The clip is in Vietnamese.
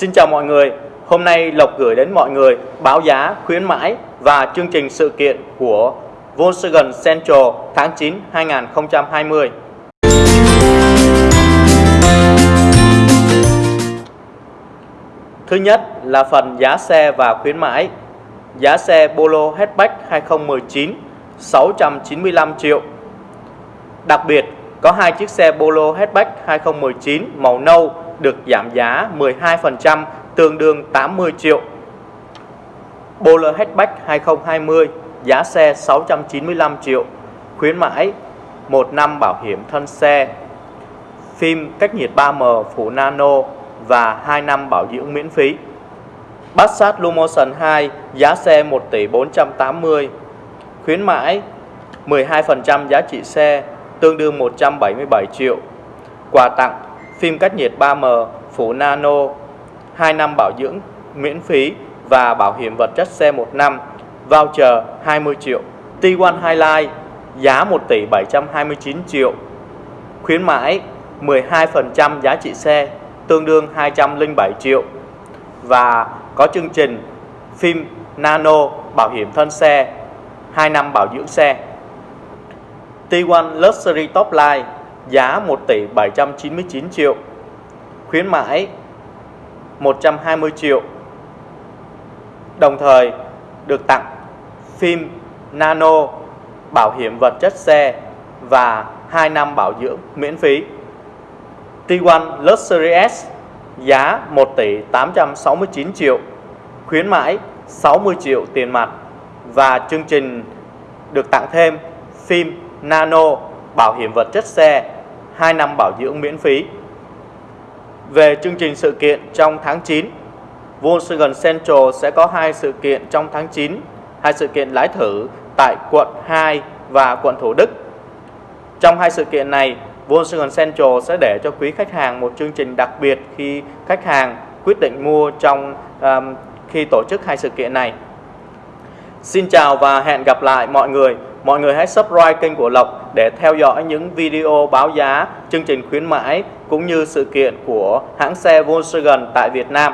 Xin chào mọi người, hôm nay Lộc gửi đến mọi người báo giá, khuyến mãi và chương trình sự kiện của Volkswagen Central tháng 9 2020. Thứ nhất là phần giá xe và khuyến mãi. Giá xe Polo Hatchback 2019 695 triệu. Đặc biệt có hai chiếc xe Polo Hatchback 2019 màu nâu được giảm giá 12% tương đương 80 triệu. Polo Hatchback 2020 giá xe 695 triệu, khuyến mãi 1 năm bảo hiểm thân xe, phim cách nhiệt 3M phủ nano và 2 năm bảo dưỡng miễn phí. Passat Lumotion 2 giá xe 1 tỷ 480, khuyến mãi 12% giá trị xe tương đương 177 triệu. Quà tặng phim cách nhiệt 3M phủ nano, 2 năm bảo dưỡng miễn phí và bảo hiểm vật chất xe 1 năm, voucher 20 triệu. T1 Highlight giá 1 tỷ 729 triệu, khuyến mãi 12% giá trị xe tương đương 207 triệu và có chương trình phim nano bảo hiểm thân xe 2 năm bảo dưỡng xe. T1 Luxury Top Line giá 1 tỷ 799 triệu, khuyến mãi 120 triệu. Đồng thời được tặng phim nano, bảo hiểm vật chất xe và 2 năm bảo dưỡng miễn phí. T1 Luxury S giá 1 tỷ 869 triệu, khuyến mãi 60 triệu tiền mặt và chương trình được tặng thêm phim nano, bảo hiểm vật chất xe, 2 năm bảo dưỡng miễn phí. Về chương trình sự kiện trong tháng 9, Volkswagen Central sẽ có hai sự kiện trong tháng 9, hai sự kiện lái thử tại quận 2 và quận Thủ Đức. Trong hai sự kiện này, Volkswagen Central sẽ để cho quý khách hàng một chương trình đặc biệt khi khách hàng quyết định mua trong um, khi tổ chức hai sự kiện này. Xin chào và hẹn gặp lại mọi người. Mọi người hãy subscribe kênh của Lộc để theo dõi những video báo giá, chương trình khuyến mãi cũng như sự kiện của hãng xe Volkswagen tại Việt Nam.